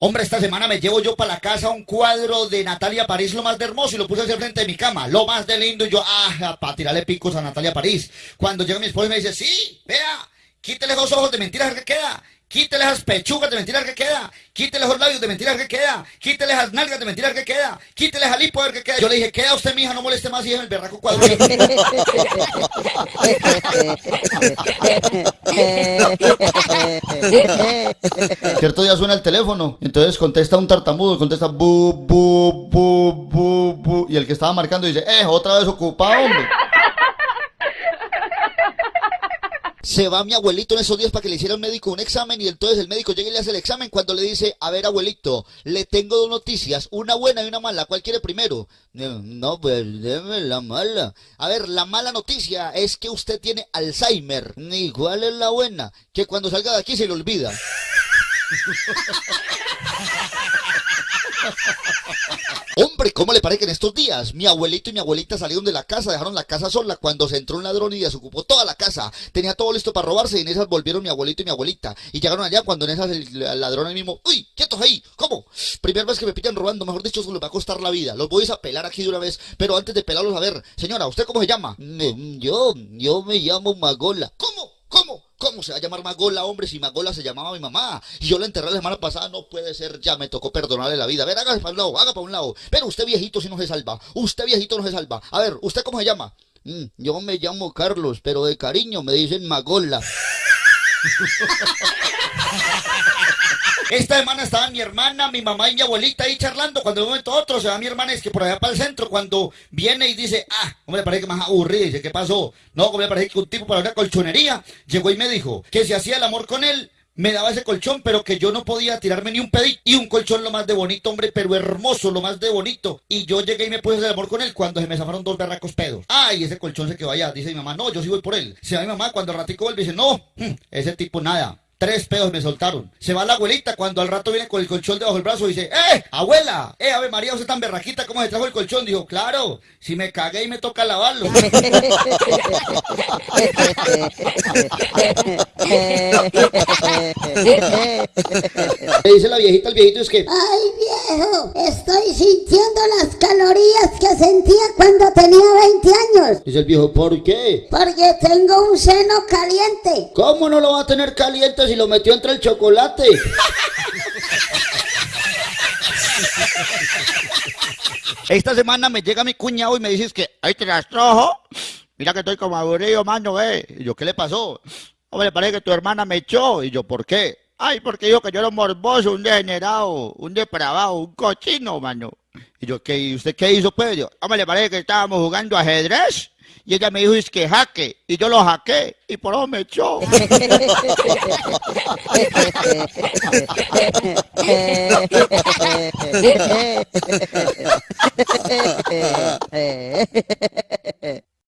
Hombre, esta semana me llevo yo para la casa un cuadro de Natalia París, lo más de hermoso, y lo puse hacia frente de mi cama, lo más de lindo, y yo, ah, para tirarle picos a Natalia París. Cuando llega mi esposa y me dice, sí, vea, quítele esos ojos de mentiras que queda, quítele esas pechugas de mentiras que queda, quítele esos labios de mentiras que queda, quítele esas nalgas de mentiras que queda, quítele lipo ver que queda. Yo le dije, queda usted, mija, no moleste más y es el berraco cuadro. Cierto día suena el teléfono, entonces contesta un tartamudo, contesta bu, bu, bu, bu, bu, y el que estaba marcando dice, eh, otra vez ocupado, hombre. Se va mi abuelito en esos días para que le hiciera el médico un examen y entonces el médico llega y le hace el examen cuando le dice, a ver abuelito, le tengo dos noticias, una buena y una mala, ¿cuál quiere primero? No, pues déme la mala. A ver, la mala noticia es que usted tiene Alzheimer. ¿Y cuál es la buena? Que cuando salga de aquí se le olvida. ¿cómo le parece que en estos días mi abuelito y mi abuelita salieron de la casa, dejaron la casa sola cuando se entró un ladrón y desocupó toda la casa? Tenía todo listo para robarse y en esas volvieron mi abuelito y mi abuelita. Y llegaron allá cuando en esas el, ladrón ahí mismo, ¡Uy! ¡Quietos ahí! ¿Cómo? Primera vez que me pillan robando, mejor dicho, eso les va a costar la vida. Los voy a pelar aquí de una vez, pero antes de pelarlos, a ver, señora, ¿usted cómo se llama? Yo, yo me llamo Magola. ¿Cómo? ¿Cómo? ¿Cómo se va a llamar Magola, hombre, si Magola se llamaba mi mamá? Y yo la enterré la semana pasada, no puede ser, ya me tocó perdonarle la vida. A ver, hágase para un lado, haga para un lado. Pero usted viejito si no se salva, usted viejito no se salva. A ver, ¿usted cómo se llama? Mm, yo me llamo Carlos, pero de cariño me dicen Magola. Esta semana estaban mi hermana, mi mamá y mi abuelita ahí charlando. Cuando de un momento a otro se va mi hermana, es que por allá para el centro, cuando viene y dice, ah, ¿cómo le parece que más aburrido? Dice, ¿qué pasó? No, como le parece que un tipo para una colchonería llegó y me dijo que si hacía el amor con él, me daba ese colchón, pero que yo no podía tirarme ni un pedito. Y un colchón lo más de bonito, hombre, pero hermoso, lo más de bonito. Y yo llegué y me puse hacer amor con él cuando se me zafaron dos berracos pedos. Ay, ese colchón se quedó allá. Dice mi mamá, no, yo sí voy por él. Se va mi mamá cuando ratico vuelve dice, no, hmm, ese tipo nada. Tres pedos me soltaron. Se va la abuelita cuando al rato viene con el colchón debajo del brazo y dice, ¡Eh, abuela! ¡Eh, Ave María, usted tan berraquita, ¿cómo se trajo el colchón? Dijo, claro, si me cagué y me toca lavarlo. Le dice la viejita al viejito es que, ¡Ay, viejo! Estoy sintiendo las calorías que sentía cuando tenía 20 años. Dice el viejo, ¿por qué? Porque tengo un seno caliente. ¿Cómo no lo va a tener caliente si lo metió entre el chocolate? Esta semana me llega mi cuñado y me dices que, ay, te rastrojo. Mira que estoy como aburrido, mano, eh. Y yo, ¿qué le pasó? Hombre, parece que tu hermana me echó. Y yo, ¿por qué? Ay, porque dijo que yo era morboso, un degenerado, un depravado, un cochino, mano. Y yo, ¿qué, ¿y usted qué hizo, pues? Yo, hombre, parece que estábamos jugando ajedrez. Y ella me dijo, es que jaque. Y yo lo jaqué. Y por eso me echó.